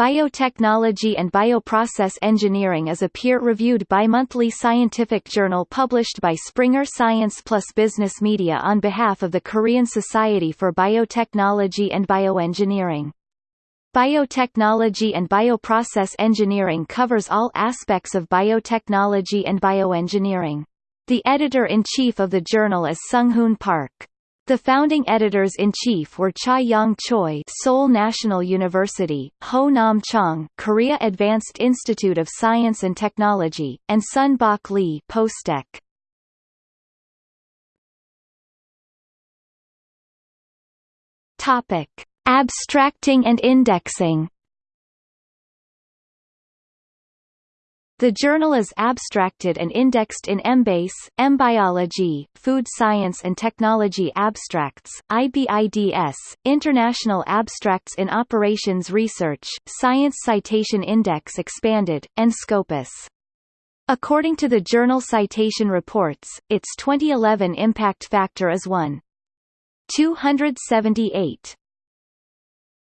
Biotechnology and Bioprocess Engineering is a peer-reviewed bimonthly scientific journal published by Springer Science Plus Business Media on behalf of the Korean Society for Biotechnology and Bioengineering. Biotechnology and Bioprocess Engineering covers all aspects of biotechnology and bioengineering. The editor-in-chief of the journal is Sung-Hoon Park. The founding editors-in-chief were Cha Young Choi Seoul National University, Ho Nam Chong Korea Advanced Institute of Science and Technology, and Sun Bok Lee Postech. Topic: Abstracting and indexing The journal is abstracted and indexed in Embase, Embiology, Food Science and Technology Abstracts, IBIDS, International Abstracts in Operations Research, Science Citation Index Expanded, and Scopus. According to the Journal Citation Reports, its 2011 impact factor is 1. 278.